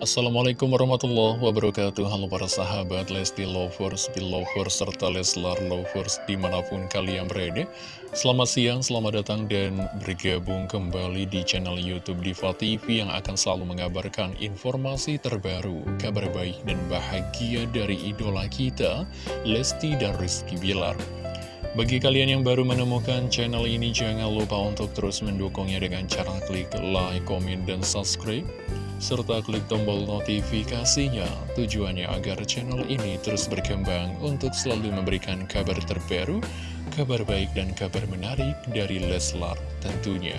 Assalamualaikum warahmatullahi wabarakatuh. Halo para sahabat Lesti Lovers, Belovers, serta Leslar Lovers di mana pun kalian berada. Selamat siang, selamat datang dan bergabung kembali di channel Youtube Diva TV Yang akan selalu mengabarkan informasi terbaru, kabar baik dan bahagia dari idola kita Lesti dan Rizky Bilar. Bagi kalian yang baru menemukan channel ini, jangan lupa untuk terus mendukungnya dengan cara klik like, komen, dan subscribe serta klik tombol notifikasinya tujuannya agar channel ini terus berkembang untuk selalu memberikan kabar terbaru, kabar baik dan kabar menarik dari Leslar tentunya.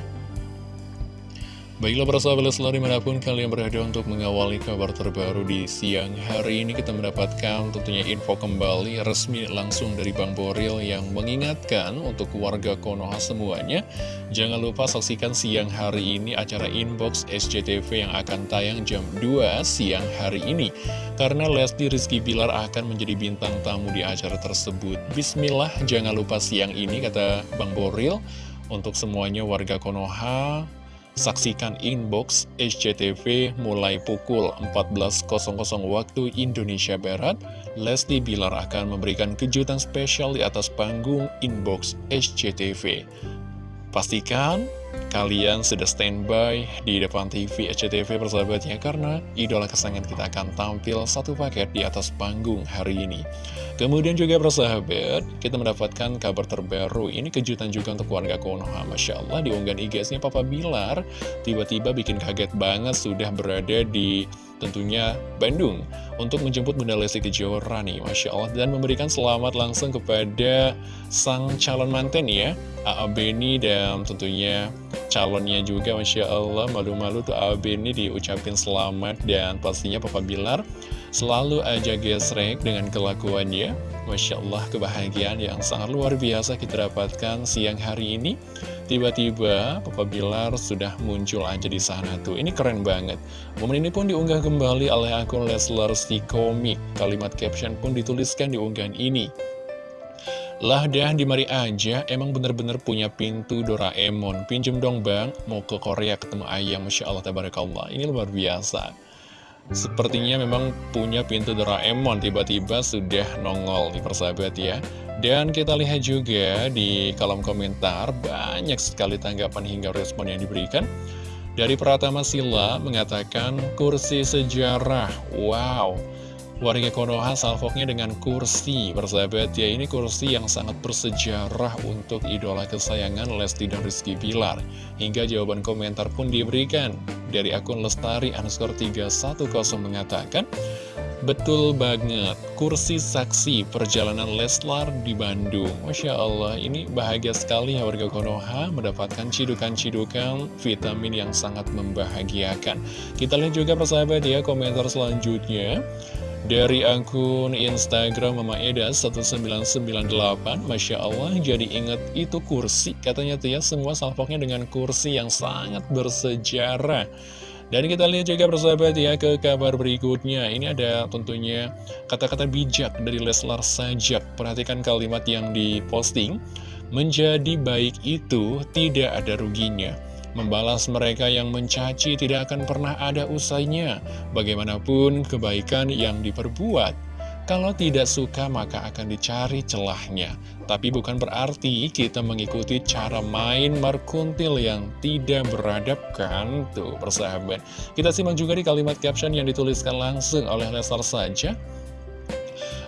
Baiklah para sahabat Leslar di mana pun kalian berada untuk mengawali kabar terbaru di siang hari ini kita mendapatkan tentunya info kembali resmi langsung dari Bang Boril yang mengingatkan untuk warga Konoha semuanya Jangan lupa saksikan siang hari ini acara Inbox SCTV yang akan tayang jam 2 siang hari ini. Karena Lesti Rizky Bilar akan menjadi bintang tamu di acara tersebut. Bismillah jangan lupa siang ini kata Bang Boril. Untuk semuanya warga Konoha Saksikan inbox SCTV mulai pukul 14.00 waktu Indonesia Barat. Lesti Bilar akan memberikan kejutan spesial di atas panggung inbox SCTV. Pastikan kalian sudah standby di depan TV SCTV persahabatnya karena idola kesayangan kita akan tampil satu paket di atas panggung hari ini. Kemudian juga persahabat, kita mendapatkan kabar terbaru. Ini kejutan juga untuk warga Konoha. Masya Allah, di unggahan IG-nya Papa Bilar, tiba-tiba bikin kaget banget sudah berada di tentunya Bandung untuk menjemput Bunda Lesti Kejora nih, Masya Allah, dan memberikan selamat langsung kepada sang calon manten ya, A.A. Beni dan tentunya calonnya juga, Masya Allah, malu-malu tuh A.A. Beni diucapin selamat dan pastinya Papa Bilar selalu aja gesrek dengan kelakuannya. Masya Allah, kebahagiaan yang sangat luar biasa kita dapatkan siang hari ini. Tiba-tiba Papa Bilar sudah muncul aja di sana tuh. Ini keren banget. Momen ini pun diunggah kembali oleh akun Leslar si komik. Kalimat caption pun dituliskan di unggahan ini. Lah dah di mari aja, emang bener-bener punya pintu Doraemon. Pinjem dong bang, mau ke Korea ketemu ayam. Masya Allah, tabarakallah. Ini luar biasa. Sepertinya memang punya pintu Doraemon tiba-tiba sudah nongol di persahabat ya. Dan kita lihat juga di kolom komentar banyak sekali tanggapan hingga respon yang diberikan. Dari Pratama Sila mengatakan kursi sejarah Wow Warga Konoha salvoknya dengan kursi. Persahabat ya ini kursi yang sangat bersejarah untuk idola kesayangan Lesti dan Rizky Pilar Hingga jawaban komentar pun diberikan. Dari akun Lestari underscore 310 mengatakan Betul banget, kursi saksi perjalanan Leslar di Bandung. Masya Allah, ini bahagia sekali ya warga Konoha mendapatkan cidukan-cidukan vitamin yang sangat membahagiakan. Kita lihat juga persahabat ya komentar selanjutnya dari akun Instagram Mama Eda 1998 Masya Allah jadi inget itu kursi Katanya tuh ya semua salpoknya dengan kursi yang sangat bersejarah. Dan kita lihat juga persahabat ya ke kabar berikutnya. Ini ada tentunya kata-kata bijak dari Leslar Sajak. Perhatikan kalimat yang diposting Menjadi baik itu tidak ada ruginya Membalas mereka yang mencaci tidak akan pernah ada usainya. Bagaimanapun kebaikan yang diperbuat, kalau tidak suka maka akan dicari celahnya. Tapi bukan berarti kita mengikuti cara main markuntil yang tidak beradabkan tuh persahabat. Kita simak juga di kalimat caption yang dituliskan langsung oleh Lesar saja.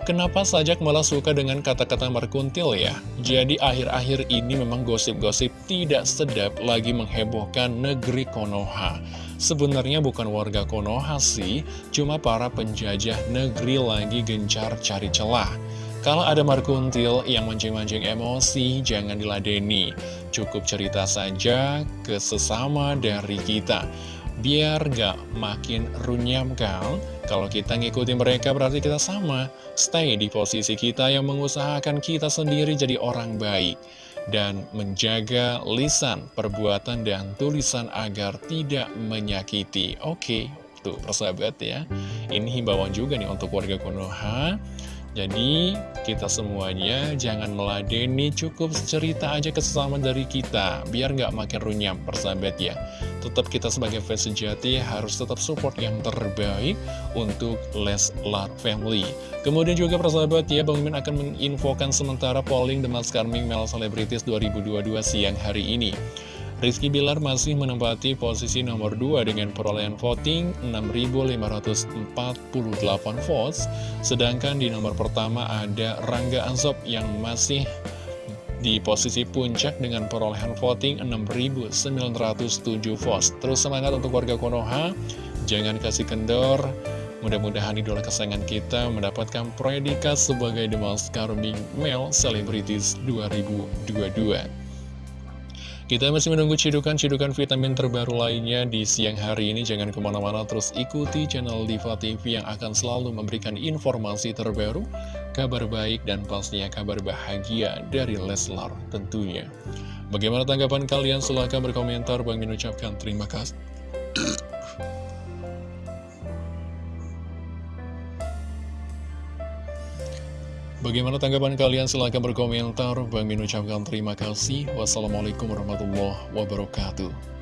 Kenapa sajak malah suka dengan kata-kata merkuntil ya? Jadi akhir-akhir ini memang gosip-gosip tidak sedap lagi menghebohkan negeri Konoha. Sebenarnya bukan warga Konoha sih, cuma para penjajah negeri lagi gencar cari celah. Kalau ada markuntil yang mancing-mancing emosi, jangan diladeni. Cukup cerita saja ke sesama dari kita. Biar gak makin runyam kan? Kalau kita ngikutin mereka berarti kita sama. Stay di posisi kita yang mengusahakan kita sendiri jadi orang baik. Dan menjaga lisan, perbuatan, dan tulisan agar tidak menyakiti. Oke, tuh persahabat ya. Ini himbauan juga nih untuk warga Konoha. Jadi kita semuanya jangan meladeni cukup cerita aja ke sesama dari kita biar nggak makin runyam persahabat ya tetap kita sebagai fans sejati harus tetap support yang terbaik untuk Leslar Family. Kemudian juga persahabat ya, Bang Mimin akan menginfokan sementara polling The Maskarming Male Celebrities 2022 siang hari ini. Rizky Bilar masih menempati posisi nomor 2 dengan perolehan voting 6.548 votes, sedangkan di nomor pertama ada Rangga Ansop yang masih di posisi puncak dengan perolehan voting 6.907 votes. Terus semangat untuk warga Konoha, jangan kasih kendor, mudah-mudahan idola kesayangan kita mendapatkan predikat sebagai The Most Charming Male Celebrities 2022. Kita masih menunggu cidukan-cidukan vitamin terbaru lainnya di siang hari ini. Jangan ke mana-mana terus ikuti channel Diva TV yang akan selalu memberikan informasi terbaru, kabar baik, dan pastinya kabar bahagia dari Leslar tentunya. Bagaimana tanggapan kalian? Silahkan berkomentar. Bang mengucapkan terima kasih. Bagaimana tanggapan kalian? Silahkan berkomentar. Bang Min ucapkan terima kasih. Wassalamualaikum warahmatullahi wabarakatuh.